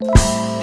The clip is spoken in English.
you.